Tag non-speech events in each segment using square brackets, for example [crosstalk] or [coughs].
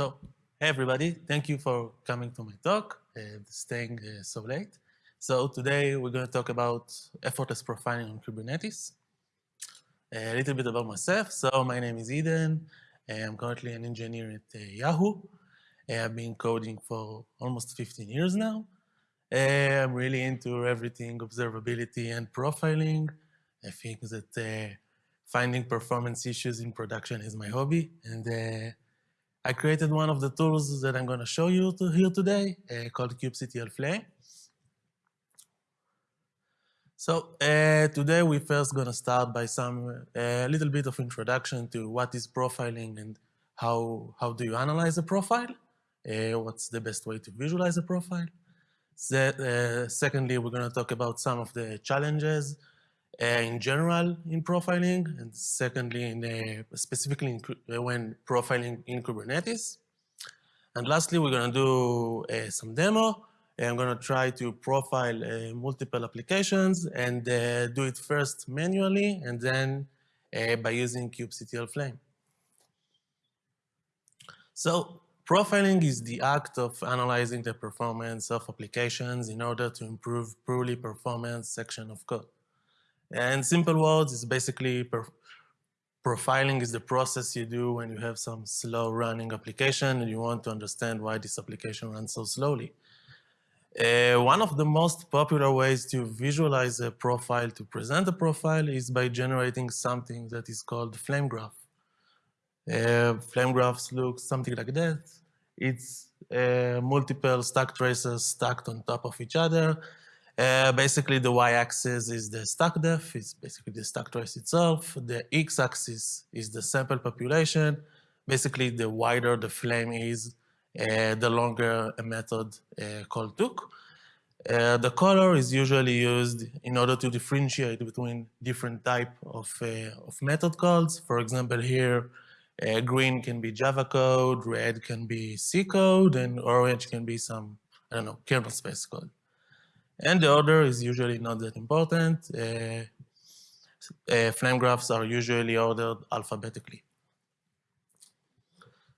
So, hey everybody, thank you for coming to my talk and staying uh, so late. So today we're going to talk about effortless profiling on Kubernetes. A little bit about myself. So my name is Eden. I'm currently an engineer at uh, Yahoo. I've been coding for almost 15 years now. I'm really into everything observability and profiling. I think that uh, finding performance issues in production is my hobby. And uh, I created one of the tools that I'm going to show you to here today uh, called kubectl Flame. So uh, today we're first going to start by some a uh, little bit of introduction to what is profiling and how, how do you analyze a profile, uh, what's the best way to visualize a profile. So, uh, secondly, we're going to talk about some of the challenges Uh, in general in profiling, and secondly, in, uh, specifically in, uh, when profiling in Kubernetes. And lastly, we're going to do uh, some demo. I'm going to try to profile uh, multiple applications and do it first manually and then by using kubectl Flame. So profiling is the act of analyzing the performance of applications in order to improve poorly performance section of code. And simple words is basically profiling is the process you do when you have some slow running application and you want to understand why this application runs so slowly. Uh, one of the most popular ways to visualize a profile, to present a profile, is by generating something that is called flame graph. Uh, flame graphs look something like that. It's uh, multiple stack traces stacked on top of each other, uh, basically, the y-axis is the stack depth, it's basically the stack trace itself. The x-axis is the sample population. Basically, the wider the flame is, uh, the longer a method uh, call took. Uh, the color is usually used in order to differentiate between different type of, uh, of method calls. For example, here, uh, green can be Java code, red can be C code, and orange can be some, I don't know, kernel space code. And the order is usually not that important. Uh, uh, flame graphs are usually ordered alphabetically.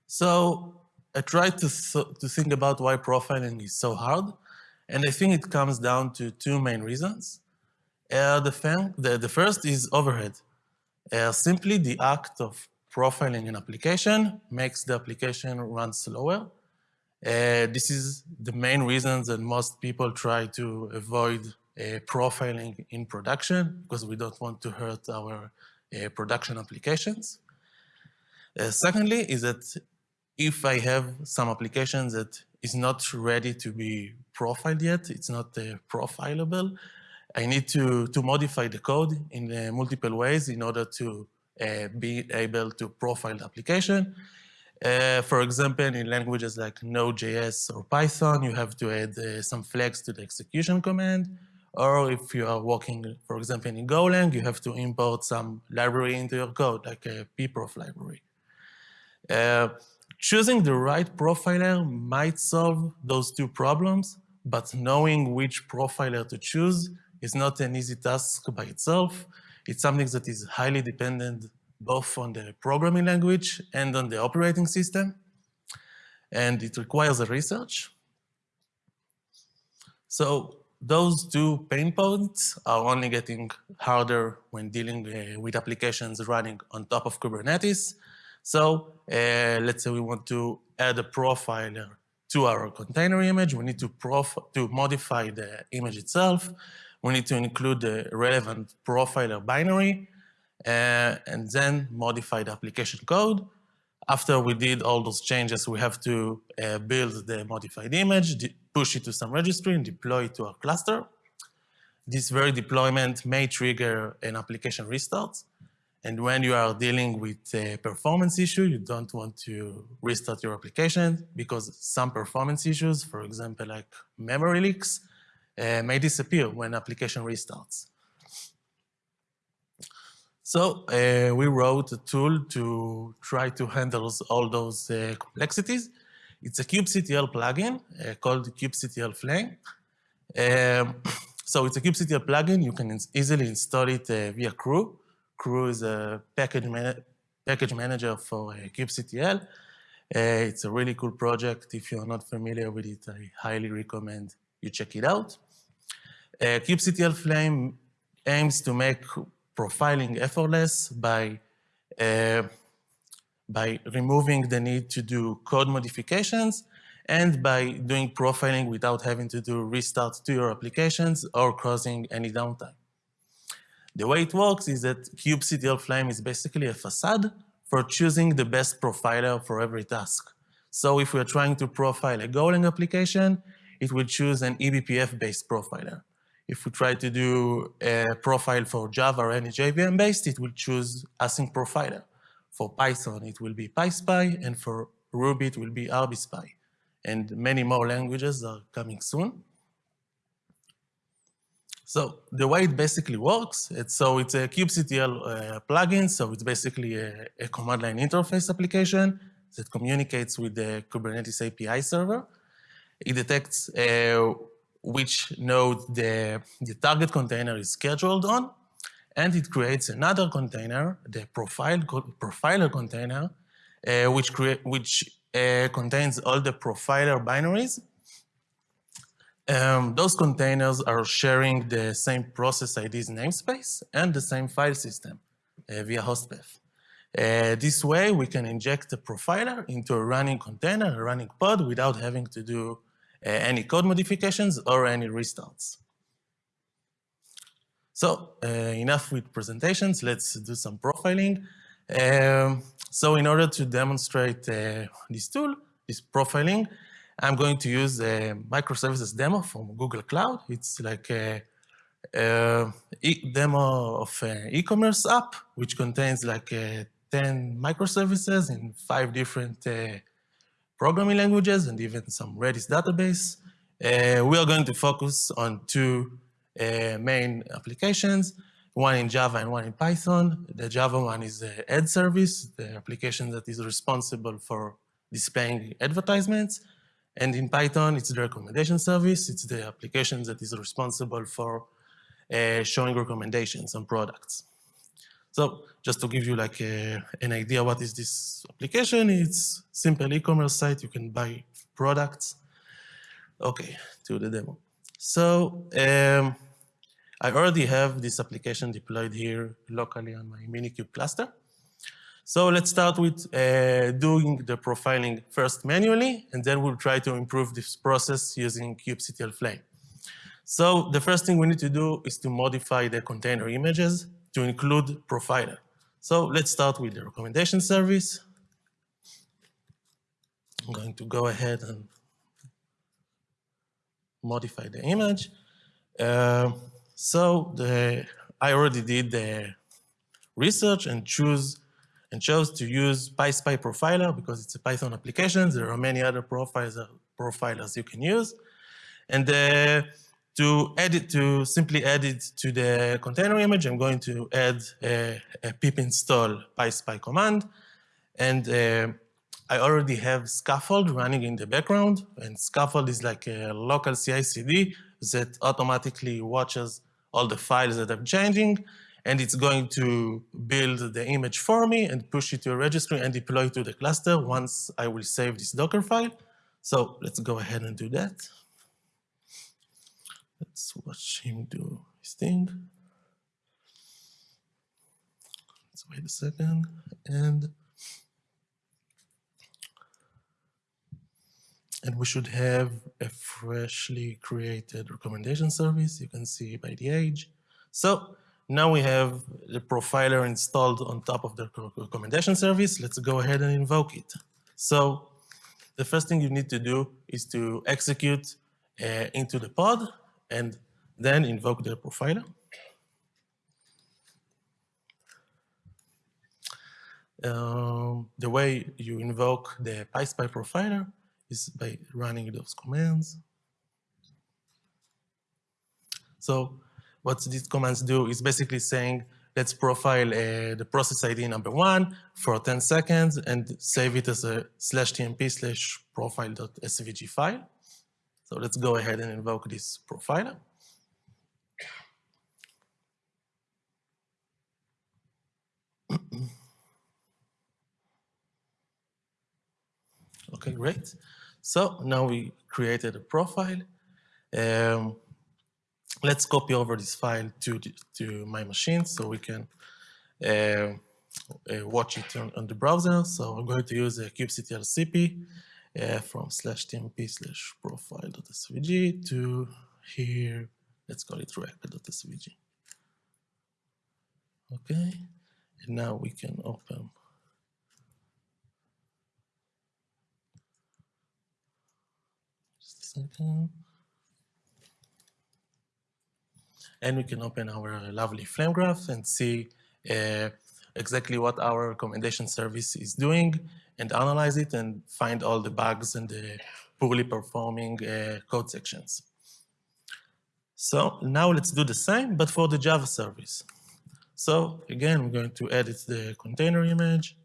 So I tried to, to think about why profiling is so hard. And I think it comes down to two main reasons. Uh, the, the, the, first is overhead. Uh, simply the act of profiling an application makes the application run slower uh, this is the main reason that most people try to avoid uh, profiling in production because we don't want to hurt our uh, production applications. Uh, secondly, is that if I have some application that is not ready to be profiled yet, it's not uh, profilable, I need to, to modify the code in uh, multiple ways in order to be able to profile the application. Uh, for example, in languages like Node.js or Python, you have to add uh, some flags to the execution command. Or if you are working, for example, in Golang, you have to import some library into your code, like a pprof library. Uh, choosing the right profiler might solve those two problems, but knowing which profiler to choose is not an easy task by itself. It's something that is highly dependent both on the programming language and on the operating system. And it requires a research. So those two pain points are only getting harder when dealing uh, with applications running on top of Kubernetes. So uh, let's say we want to add a profiler to our container image. We need to, to modify the image itself. We need to include the relevant profiler binary uh, and then modify the application code. After we did all those changes, we have to uh, build the modified image, push it to some registry, and deploy it to our cluster. This very deployment may trigger an application restart. And when you are dealing with a performance issue, you don't want to restart your application because some performance issues, for example, like memory leaks, uh, may disappear when application restarts. So uh, we wrote a tool to try to handle all those uh, complexities. It's a kubectl plugin uh, called kubectl Flame. Um, [coughs] so it's a kubectl plugin. You can easily install it uh, via Krew. Krew is a package, package manager for uh, kubectl. Uh, it's a really cool project. If you're not familiar with it, I highly recommend you check it out. Kubectl Flame aims to make profiling effortless by, uh, by removing the need to do code modifications and by doing profiling without having to do restarts to your applications or causing any downtime. The way it works is that kubectl Flame is basically a facade for choosing the best profiler for every task. So if we're trying to profile a Golang application, it will choose an eBPF-based profiler. If we try to do a profile for Java or any JVM-based, it will choose async profiler. For Python, it will be PySpy, and for Ruby, it will be RBSpy and many more languages are coming soon. So the way it basically works, it's, so it's a kubectl uh, plugin, so it's basically a, a, command line interface application that communicates with the Kubernetes API server. It detects uh, which node the, the target container is scheduled on, and it creates another container, the profile, profiler container, uh, which, which uh, contains all the profiler binaries. Um, those containers are sharing the same process ID's namespace and the same file system uh, via hostpath. Uh, this way, we can inject the profiler into a running container, a running pod, without having to do any code modifications or any restarts. So uh, enough with presentations, let's do some profiling. Um, so in order to demonstrate uh, this tool, this profiling, I'm going to use a microservices demo from Google Cloud. It's like a, a e demo of an e-commerce app, which contains like uh, 10 microservices in five different uh, programming languages and even some Redis database. Uh, we are going to focus on two uh, main applications one in Java and one in Python. The Java one is the ad service, the application that is responsible for displaying advertisements. And in Python, it's the recommendation service. It's the application that is responsible for uh, showing recommendations on products. So just to give you like a, an idea what is this application, it's simple e-commerce site. You can buy products. Okay, to the demo. So um, I already have this application deployed here locally on my Minikube cluster. So let's start with uh, doing the profiling first manually, and then we'll try to improve this process using kubectl Flame. So the first thing we need to do is to modify the container images to include profiler. So let's start with the recommendation service. I'm going to go ahead and modify the image. Uh, so the, I already did the research and choose and chose to use PySpy Profiler because it's a Python application. There are many other profiles, uh, profilers you can use. And uh, to edit, to simply add it to the container image, I'm going to add a, a pip install PySpy command. And uh, I already have Skaffold running in the background. And Skaffold is like a local CI/CD that automatically watches all the files that I'm changing, and it's going to build the image for me and push it to a registry and deploy it to the cluster once I will save this Docker file. So let's go ahead and do that. Let's watch him do his thing. Let's wait a second. And and we should have a freshly created recommendation service. You can see by the age. So now we have the profiler installed on top of the recommendation service. Let's go ahead and invoke it. So the first thing you need to do is to execute uh, into the pod and then invoke the profiler. Um, the way you invoke the PySpy profiler is by running those commands. So what these commands do is basically saying, let's profile uh, the process ID number one for 10 seconds and save it as a slash tmp slash profile.svg file. So let's go ahead and invoke this profiler. [clears throat] Okay, great. So now we created a profile. Um, let's copy over this file to, to my machine so we can uh, uh, watch it on, on, the browser. So I'm going to use a kubectl cp uh, from slash tmp slash profile.svg to here, let's call it react.svg. Okay, and now we can open just a second. And we can open our lovely flame graph and see uh, exactly what our recommendation service is doing and analyze it and find all the bugs and the poorly performing uh, code sections. So now let's do the same, but for the Java service. So again, we're going to edit the container image.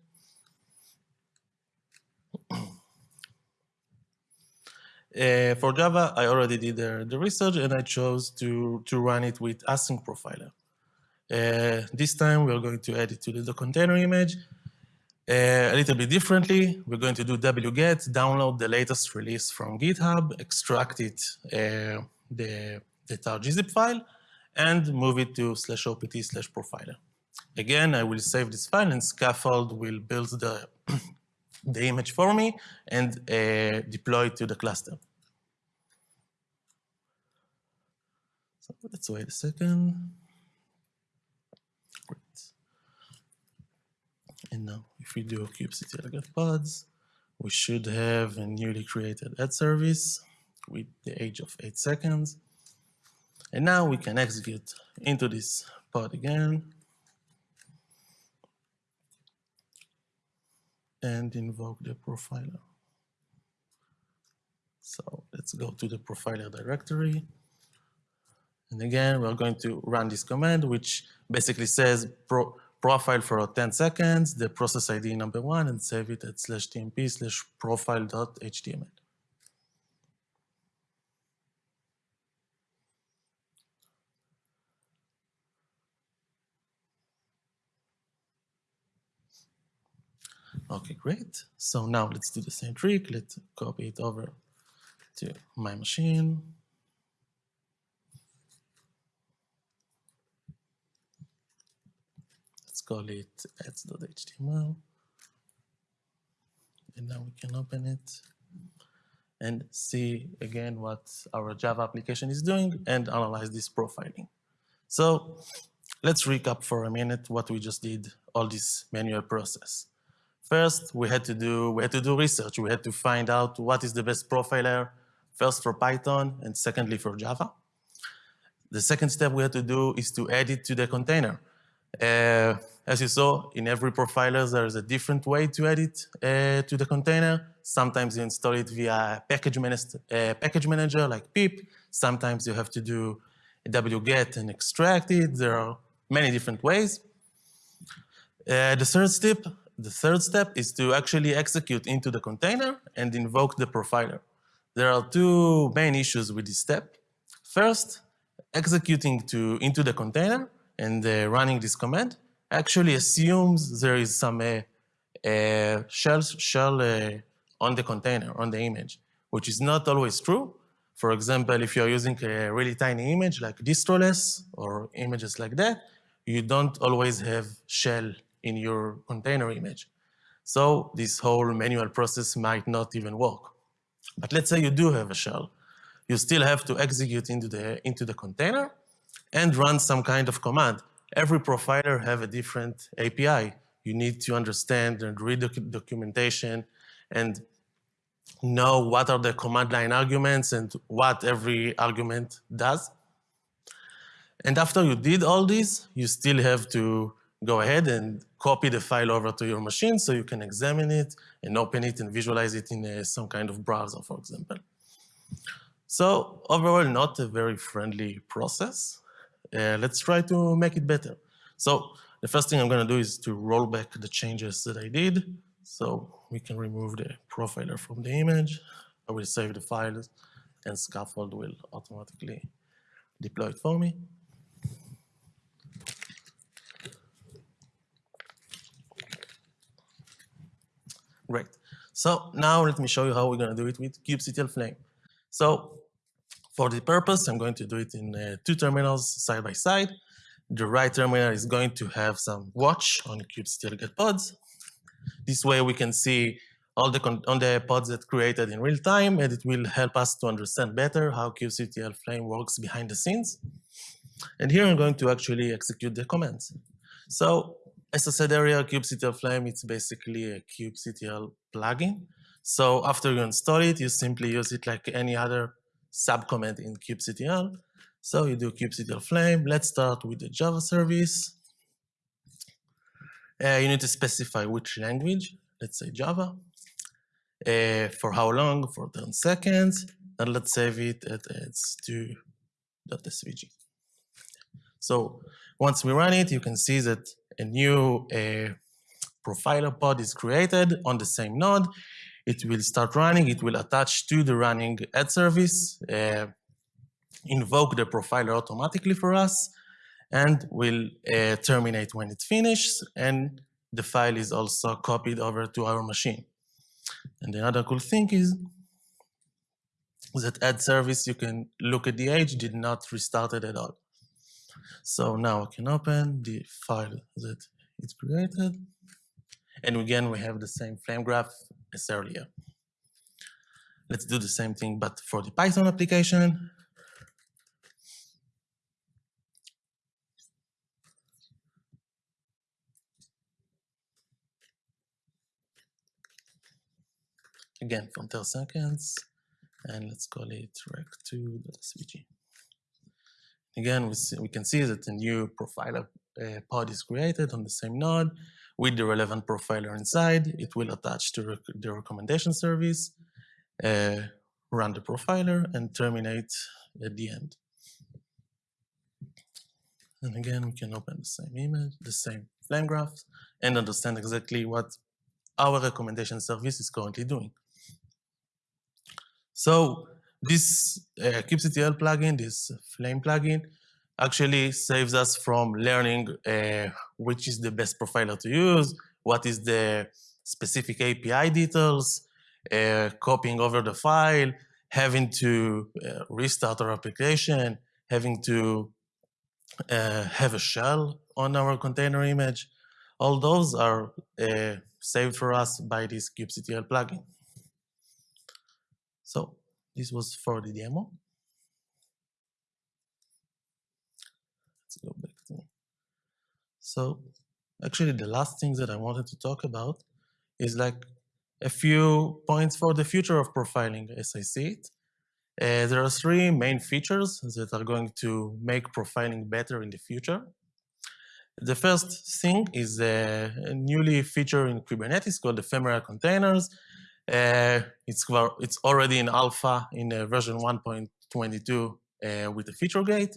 [clears throat] Uh, for Java, I already did the, the, research and I chose to, to run it with async profiler. Uh, this time we're going to add it to the, container image uh, a little bit differently. We're going to do wget, download the latest release from GitHub, extract it, uh, the, the tar.gzip file, and move it to slash opt slash profiler. Again, I will save this file and Skaffold will build the [coughs] the image for me and uh, deploy it to the cluster. So let's wait a second. Great. And now if we do kubectl get pods, we should have a newly created ad service with the age of eight seconds. And now we can execute into this pod again. and invoke the profiler. So let's go to the profiler directory. And again, we're going to run this command, which basically says pro profile for 10 seconds, the process ID number one, and save it at slash tmp slash profile.html. Okay, great. So now let's do the same trick. Let's copy it over to my machine. Call it ads.html. And now we can open it and see again what our Java application is doing and analyze this profiling. So let's recap for a minute what we just did, all this manual process. First, we had to do we had to do research. We had to find out what is the best profiler, first for Python and secondly for Java. The second step we had to do is to add it to the container. Uh, as you saw, in every profiler, there is a different way to add it uh, to the container. Sometimes you install it via package, uh, package manager like pip. Sometimes you have to do wget and extract it. There are many different ways. Uh, the third step the third step is to actually execute into the container and invoke the profiler. There are two main issues with this step. First, executing to, into the container and running this command actually assumes there is some uh, uh, shell, shell uh, on the container, on the image, which is not always true. For example, if you're using a really tiny image like distroless or images like that, you don't always have shell in your container image. So this whole manual process might not even work. But let's say you do have a shell. You still have to execute into the, into the container and run some kind of command. Every profiler have a different API. You need to understand and read the documentation and know what are the command line arguments and what every argument does. And after you did all this, you still have to go ahead and copy the file over to your machine so you can examine it and open it and visualize it in a, some kind of browser, for example. So overall, not a very friendly process. Uh, let's try to make it better. So the first thing I'm going to do is to roll back the changes that I did. So we can remove the profiler from the image. I will save the files and Skaffold will automatically deploy it for me. Great. So now let me show you how we're going to do it with kubectl Flame. So for the purpose, I'm going to do it in uh, two terminals side by side. The right terminal is going to have some watch on kubectl get pods. This way we can see all the on the pods that created in real time, and it will help us to understand better how kubectl Flame works behind the scenes. And here I'm going to actually execute the commands. So as I said earlier, kubectl Flame, it's basically a kubectl plugin. So after you install it, you simply use it like any other subcommand in kubectl. So you do kubectl Flame. Let's start with the Java service. Uh, you need to specify which language, let's say Java. Uh, for how long? For 10 seconds. And let's save it at s2.svg. So once we run it, you can see that a new uh, profiler pod is created on the same node. It will start running. It will attach to the running ad service, uh, invoke the profiler automatically for us, and will uh, terminate when it finishes. And the file is also copied over to our machine. And another cool thing is that ad service, you can look at the age, did not restart it at all. So now I can open the file that it created. And again, we have the same flame graph as earlier. Let's do the same thing, but for the Python application. Again, from 10 seconds, and let's call it rec2.svg. Again, we, see, we can see that a new profiler uh, pod is created on the same node with the relevant profiler inside. It will attach to rec the recommendation service, uh, run the profiler, and terminate at the end. And again, we can open the same image, the same flame graph, and understand exactly what our recommendation service is currently doing. So this uh, kubectl plugin, this Flame plugin, actually saves us from learning uh, which is the best profiler to use, what is the specific API details, uh, copying over the file, having to uh, restart our application, having to uh, have a shell on our container image. All those are uh, saved for us by this kubectl plugin. So this was for the demo. Let's go back to. So actually the last thing that I wanted to talk about is like a few points for the future of profiling as I see it. Uh, there are three main features that are going to make profiling better in the future. The first thing is a, newly feature in Kubernetes called ephemeral containers. Uh, it's, it's already in alpha in uh, version 1.22 uh, with the feature gate.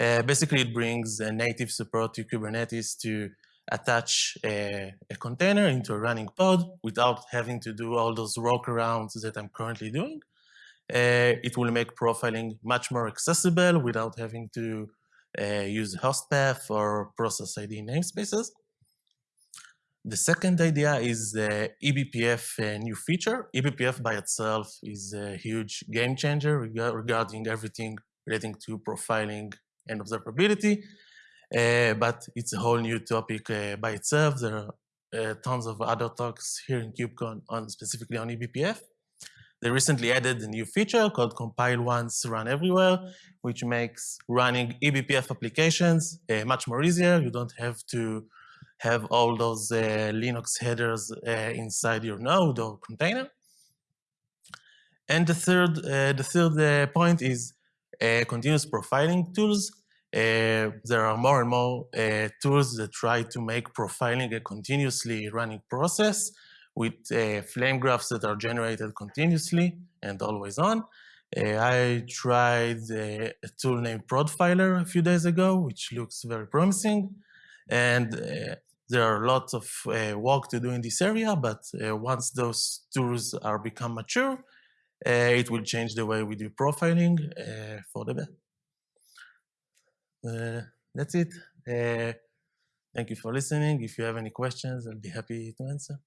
Uh, basically, it brings a native support to Kubernetes to attach a, a, container into a running pod without having to do all those workarounds that I'm currently doing. Uh, it will make profiling much more accessible without having to uh, use host path or process ID namespaces. The second idea is the eBPF uh, new feature. eBPF by itself is a huge game changer regarding everything relating to profiling and observability, uh, but it's a whole new topic uh, by itself. There are uh, tons of other talks here in KubeCon on specifically on eBPF. They recently added a new feature called compile once, run everywhere, which makes running eBPF applications uh, much more easier. You don't have to have all those uh, Linux headers uh, inside your node or container. And the third, uh, the third point is continuous profiling tools. Uh, there are more and more uh, tools that try to make profiling a continuously running process with uh, flame graphs that are generated continuously and always on. I tried a tool named Prodfiler a few days ago, which looks very promising. And uh, there are lots of uh, work to do in this area, but uh, once those tools are become mature, Uh, it will change the way we do profiling uh, for the better. Uh, that's it. thank you for listening. If you have any questions, I'll be happy to answer.